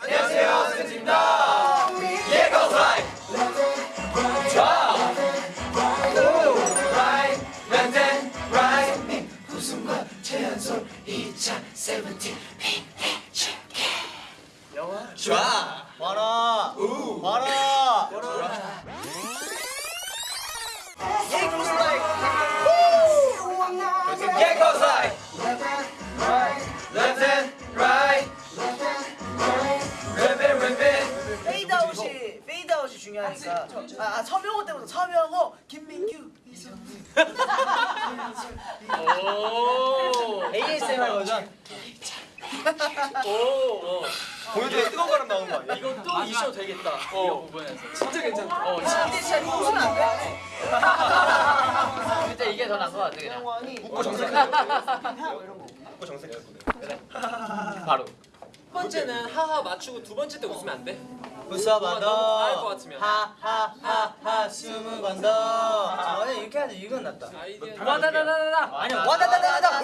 안녕하세요 센지입니다 예 go right 최연솔 2017 핑해 줄게 영화 좋아 봐라 우 봐라 것이 중요하니까 아, 아, 아 서명호 때부터 서명호 김민규 이성민 ASMR 버전 오, 보여줘야 뜨거운 바람 나오는 거 아니야? 이것도 이슈 되겠다. 어. 이 부분에서 진짜 괜찮다. 어, 근데 진짜 웃으면 안 돼. 근데 이게 더 나은 거 같아 그냥. 웃고 정색해. 웃고 정색해. 그래. 바로. 첫 번째는 하하 맞추고 두 번째 때 웃으면 안 돼. 웃어봐 너무 과할 것 너. 같으면. 하하하하 스무 번 더. 아, 이렇게 하자. 이건 낫다. 와다다다다다. 아니야. 와다다다다다.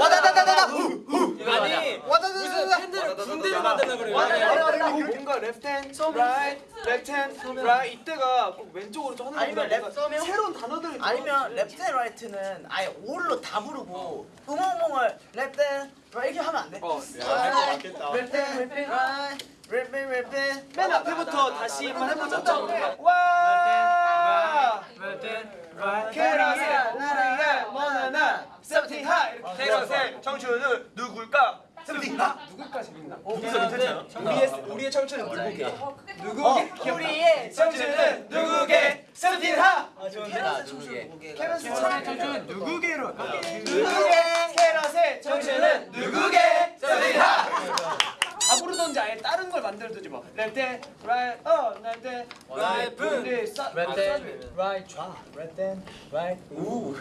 와다다다다다. 아니 팬들을 군대를 만들려 그래요. 뭔가 레프트 핸드, 라이트, 핸드, 라이트 이때가 꼭 왼쪽으로 좀 하는 아니면? 랩 써면? 새로운 단어들을 아니면 앤 라이트는 아예 올로 다 부르고 left and 이렇게 하면 안 돼? 어, left left left left left 맨 앞에부터 다시 한번 해보자. 와! 캐럿의 나라의 머나나 세븐틴 하 이렇게 캐럿의 청춘은 누굴까? 세븐틴 하 누굴까 재밌나? 누굴까 괜찮아? 우리의 우리의 청춘은 누구게? 누구게? 우리의 청춘은 누구게? 세븐틴 하 캐럿의 청춘 누구게? 캐럿의 청춘은 누구게로 누구게? 캐럿의 청춘은 누구게? 세븐틴 하 아예 다른 걸 만들든지 뭐 랩대 라이 어 랩대 라이프. 우리 싸 랩트 라이트 좌 랩트 앤 라이트 우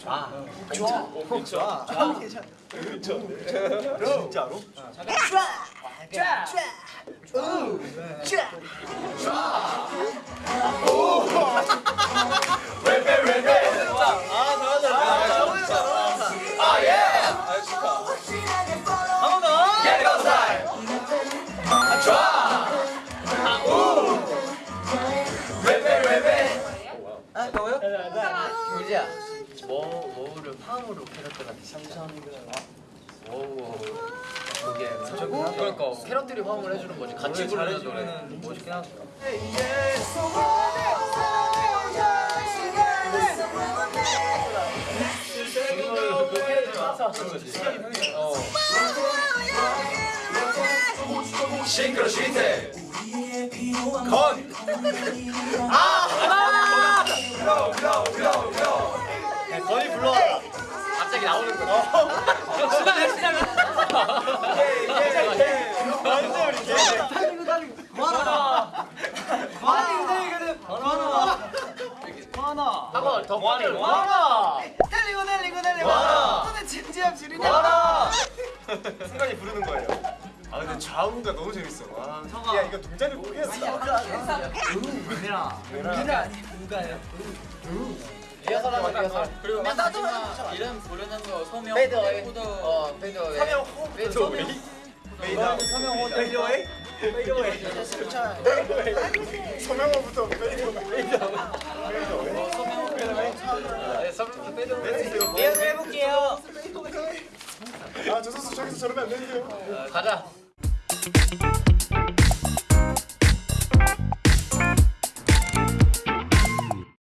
좌. 좋아. 좋아. 좋아. 괜찮아. 진짜로? 쫙. 뭐 뭐를 팜으로 캐럿들한테 감사합니다. 오. 그게 그러니까 캐럿들이 화음을 해주는 거지. 같이 부르는 노래는 멋있긴 하다. 어. 싱그러 시대 건 거의 불러와라. 갑자기 나오는 거. 시간. 완전 개. 달리고 달리고. 많아. 많아. 많아. 많아. 한번 더 빨리. 많아. 달리고 달리고 달리고. 많아. 너네 진지함 지르냐? 많아 순간이 부르는 거예요 아 근데 좌우가 너무 재밌어 와. 야 이거 동작을 꼭 해야 돼 은민아. 은민아 아니 누가요? 리허설 하자 리허설. 그리고 야, 나도 마지막 이름 부르는 거 소명 페이드 어웨이. 후드. 어 페이드 어웨이. 서명 호 페이드 어웨이. 메이다 서명 호 페이드웨이 페이드웨이 괜찮아. 서명호부터 페이드웨이 네, 서명 페이드 어웨이. 리허설 해볼게요. 아저 선수 저기서 저러면 안 되는데요 가자.